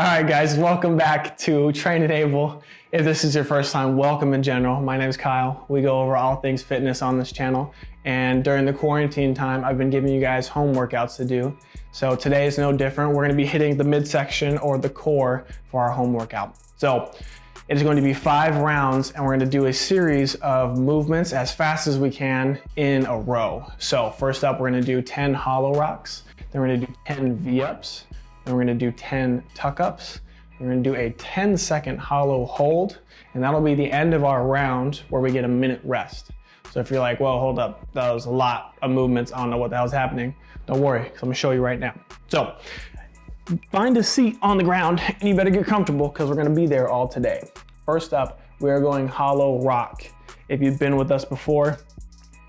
All right, guys, welcome back to Train Enable. If this is your first time, welcome in general. My name is Kyle. We go over all things fitness on this channel. And during the quarantine time, I've been giving you guys home workouts to do. So today is no different. We're gonna be hitting the midsection or the core for our home workout. So it is going to be five rounds and we're gonna do a series of movements as fast as we can in a row. So first up, we're gonna do 10 hollow rocks. Then we're gonna do 10 V-ups. Then we're gonna do 10 tuck-ups. We're gonna do a 10 second hollow hold, and that'll be the end of our round where we get a minute rest. So if you're like, well, hold up, that was a lot of movements, I don't know what the hell's happening, don't worry, because I'm gonna show you right now. So find a seat on the ground and you better get comfortable because we're gonna be there all today. First up, we are going hollow rock. If you've been with us before,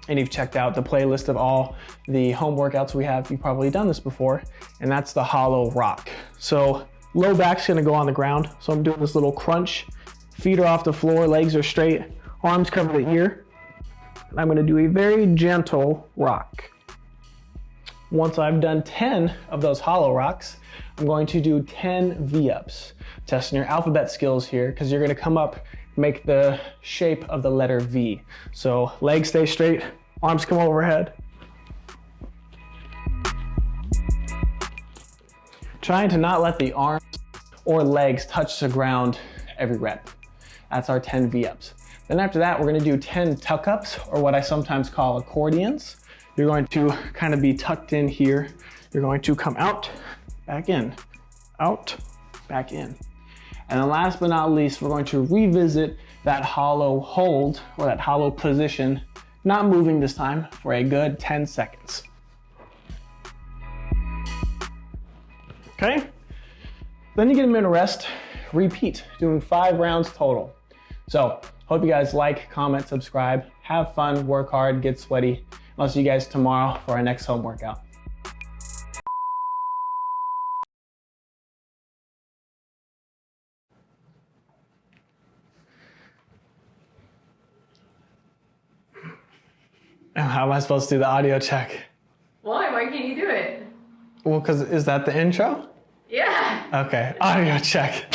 and you've checked out the playlist of all the home workouts we have, you've probably done this before, and that's the hollow rock. So low back's gonna go on the ground. So I'm doing this little crunch. Feet are off the floor, legs are straight, arms cover the ear. And I'm gonna do a very gentle rock. Once I've done 10 of those hollow rocks, I'm going to do 10 V-ups. Testing your alphabet skills here, because you're gonna come up, make the shape of the letter V. So legs stay straight, arms come overhead. Trying to not let the arms or legs touch the ground every rep. That's our 10 V-ups. Then after that, we're gonna do 10 tuck-ups, or what I sometimes call accordions. You're going to kind of be tucked in here. You're going to come out, back in, out, back in. And then last but not least, we're going to revisit that hollow hold or that hollow position, not moving this time for a good 10 seconds. Okay? Then you get a minute rest, repeat, doing five rounds total. So hope you guys like, comment, subscribe, have fun, work hard, get sweaty. I'll see you guys tomorrow for our next home workout. How am I supposed to do the audio check? Why? Why can't you do it? Well, because is that the intro? Yeah. Okay, audio check.